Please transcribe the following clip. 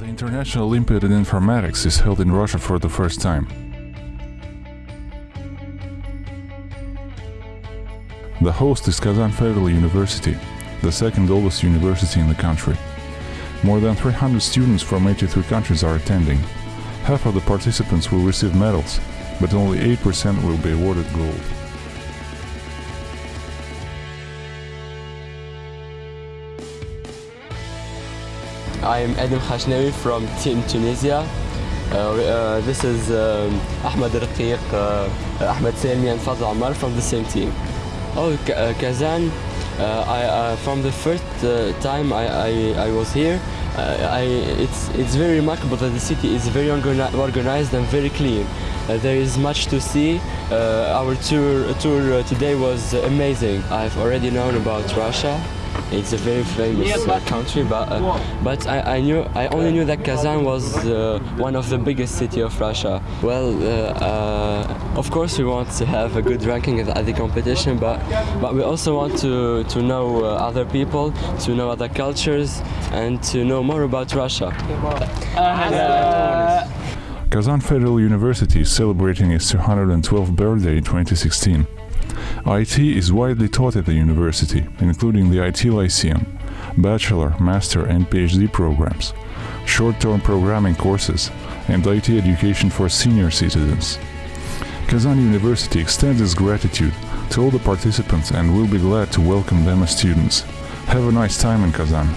National Olympiad in Informatics is held in Russia for the first time. The host is Kazan Federal University, the second oldest university in the country. More than 300 students from 83 countries are attending. Half of the participants will receive medals, but only 8% will be awarded gold. I'm Adam Khashnawi from Team Tunisia. Uh, uh, this is um, Ahmed Raqiq, uh, Ahmed Selmi and Fadl Ammar from the same team. Oh, K- uh, Kazan, uh, I, uh, from the first uh, time I, I, I was here, uh, I, it's, it's very remarkable that the city is very organized and very clean. Uh, there is much to see. Uh, our tour, tour uh, today was amazing. I've already known about Russia. It's a very famous uh, country, but uh, but I, I knew I only knew that Kazan was uh, one of the biggest city of Russia. Well, uh, uh, of course we want to have a good ranking at, the competition, but but we also want to to know uh, other people, to know other cultures, and to know more about Russia. Kazan Federal University is celebrating its 212th birthday in 2016. IT is widely taught at the university, including the IT Lyceum, bachelor, master and PhD programs, short-term programming courses, and IT education for senior citizens. Kazan University extends its gratitude to all the participants and will be glad to welcome them as students. Have a nice time in Kazan!